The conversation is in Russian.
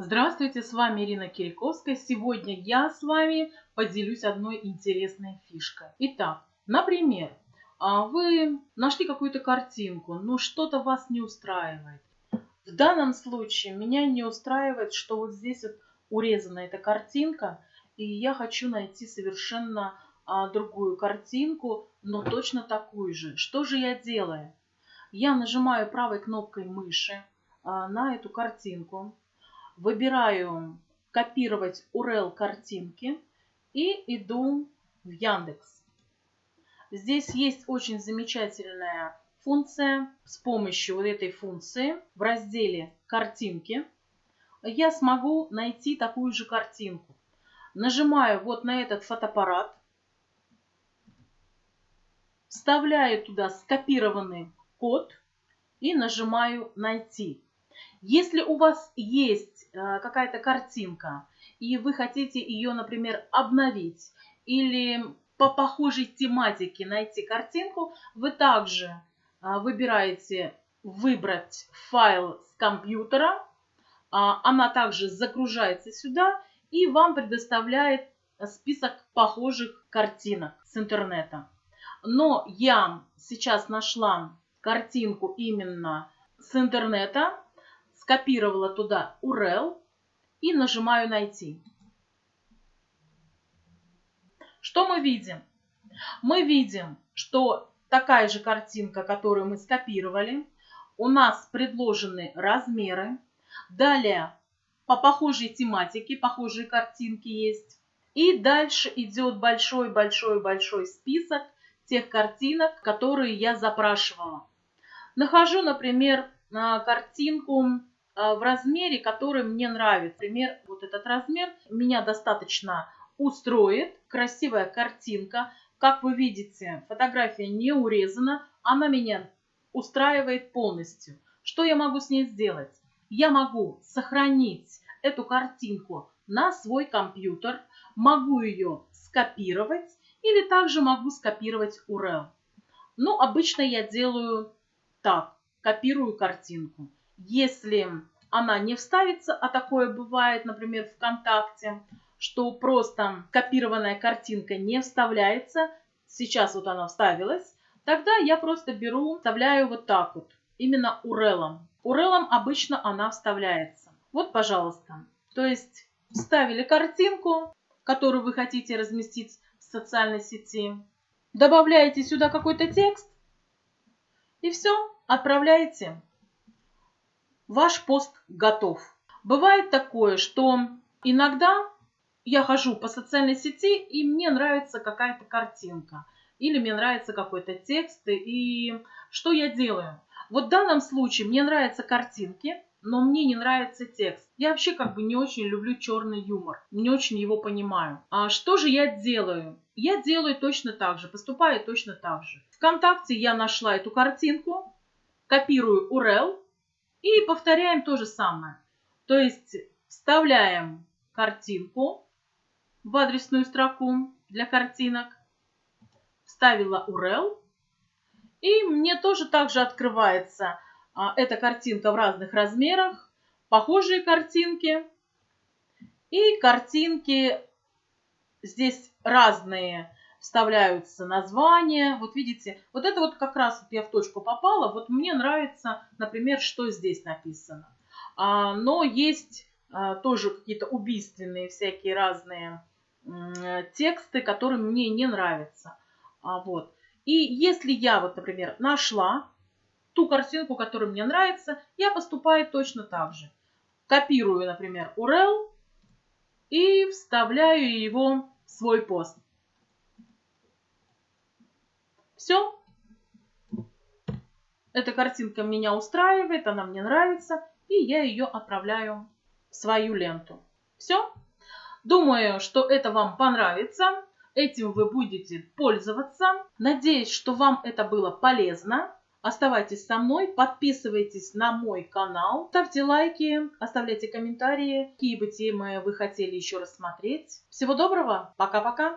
Здравствуйте, с вами Ирина Кириковская. Сегодня я с вами поделюсь одной интересной фишкой. Итак, например, а, вы нашли какую-то картинку, но что-то вас не устраивает. В данном случае меня не устраивает, что вот здесь вот урезана эта картинка, и я хочу найти совершенно а, другую картинку, но точно такую же. Что же я делаю? Я нажимаю правой кнопкой мыши а, на эту картинку выбираю копировать URL картинки и иду в Яндекс. Здесь есть очень замечательная функция. С помощью вот этой функции в разделе «Картинки» я смогу найти такую же картинку. Нажимаю вот на этот фотоаппарат, вставляю туда скопированный код и нажимаю «Найти». Если у вас есть э, какая-то картинка, и вы хотите ее, например, обновить или по похожей тематике найти картинку, вы также э, выбираете «Выбрать файл с компьютера». А, она также загружается сюда и вам предоставляет список похожих картинок с интернета. Но я сейчас нашла картинку именно с интернета, скопировала туда URL и нажимаю «Найти». Что мы видим? Мы видим, что такая же картинка, которую мы скопировали, у нас предложены размеры. Далее по похожей тематике, похожие картинки есть. И дальше идет большой-большой-большой список тех картинок, которые я запрашивала. Нахожу, например, картинку в размере, который мне нравится. Например, вот этот размер меня достаточно устроит. Красивая картинка. Как вы видите, фотография не урезана. Она меня устраивает полностью. Что я могу с ней сделать? Я могу сохранить эту картинку на свой компьютер. Могу ее скопировать или также могу скопировать URL. Ну, обычно я делаю так. Копирую картинку. Если она не вставится, а такое бывает, например, ВКонтакте, что просто копированная картинка не вставляется, сейчас вот она вставилась, тогда я просто беру, вставляю вот так вот, именно URL. URL обычно она вставляется. Вот, пожалуйста. То есть вставили картинку, которую вы хотите разместить в социальной сети, добавляете сюда какой-то текст и все, отправляете ваш пост готов. Бывает такое, что иногда я хожу по социальной сети, и мне нравится какая-то картинка. Или мне нравится какой-то текст. И что я делаю? Вот в данном случае мне нравятся картинки, но мне не нравится текст. Я вообще как бы не очень люблю черный юмор, не очень его понимаю. А что же я делаю? Я делаю точно так же, поступаю точно так же. Вконтакте я нашла эту картинку, копирую URL, и повторяем то же самое. То есть вставляем картинку в адресную строку для картинок. Вставила URL. И мне тоже также открывается а, эта картинка в разных размерах. Похожие картинки. И картинки здесь разные вставляются названия. Вот видите, вот это вот как раз вот я в точку попала. Вот мне нравится, например, что здесь написано. А, но есть а, тоже какие-то убийственные всякие разные тексты, которые мне не нравятся. А, вот. И если я вот, например, нашла ту картинку, которая мне нравится, я поступаю точно так же. Копирую, например, URL и вставляю его в свой пост. Все. Эта картинка меня устраивает, она мне нравится, и я ее отправляю в свою ленту. Все. Думаю, что это вам понравится. Этим вы будете пользоваться. Надеюсь, что вам это было полезно. Оставайтесь со мной, подписывайтесь на мой канал, ставьте лайки, оставляйте комментарии, какие бы темы вы хотели еще рассмотреть. Всего доброго, пока-пока!